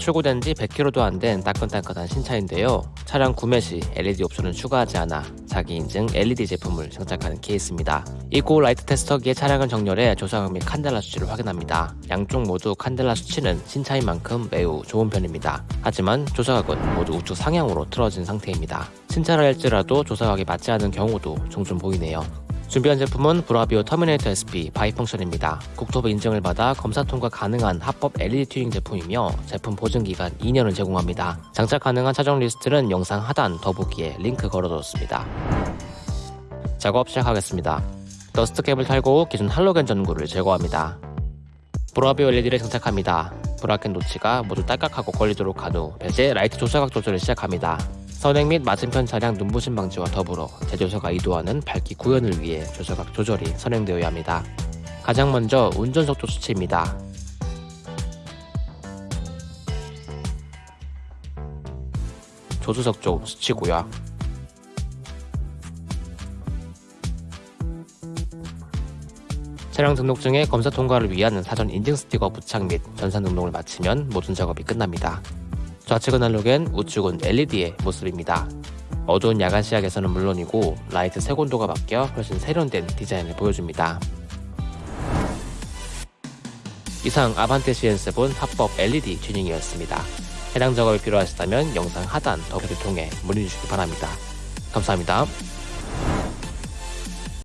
출고된 지 100km도 안 된 따끈따끈한 신차인데요. 차량 구매 시 LED 옵션을 추가하지 않아 자기 인증 LED 제품을 장착하는 케이스입니다. 이고 라이트 테스터기에 차량을 정렬해 조사각 및 칸델라 수치를 확인합니다. 양쪽 모두 칸델라 수치는 신차인 만큼 매우 좋은 편입니다. 하지만 조사각은 모두 우측 상향으로 틀어진 상태입니다. 신차라 할지라도 조사각이 맞지 않은 경우도 종종 보이네요. 준비한 제품은 브라비오 터미네이터 SP 바이펑션입니다. 국토부 인증을 받아 검사 통과 가능한 합법 LED 튜닝 제품이며 제품 보증 기간 2년을 제공합니다. 장착 가능한 차종 리스트는 영상 하단 더보기에 링크 걸어뒀습니다. 작업 시작하겠습니다. dust cap을 탈거하고 기존 할로겐 전구를 제거합니다. 브라비오 LED를 장착합니다. bracket notch가 모두 딸깍하고 걸리도록 한 후 배제 라이트 조사각 조절을 시작합니다. 선행 및 맞은편 차량 눈부심 방지와 더불어 제조사가 의도하는 밝기 구현을 위해 조사각 조절이 선행되어야 합니다. 가장 먼저 운전석 쪽 수치입니다. 조수석 쪽 수치고요. 차량 등록증의 검사 통과를 위한 사전 인증 스티커 부착 및 전산 등록을 마치면 모든 작업이 끝납니다. 좌측은 할로겐, 우측은 LED의 모습입니다. 어두운 야간 시야에서는 물론이고 라이트 색온도가 바뀌어 훨씬 세련된 디자인을 보여줍니다. 이상 아반떼 CN7 합법 LED 튜닝이었습니다. 해당 작업이 필요하시다면 영상 하단 더보기를 통해 문의 주시기 바랍니다. 감사합니다.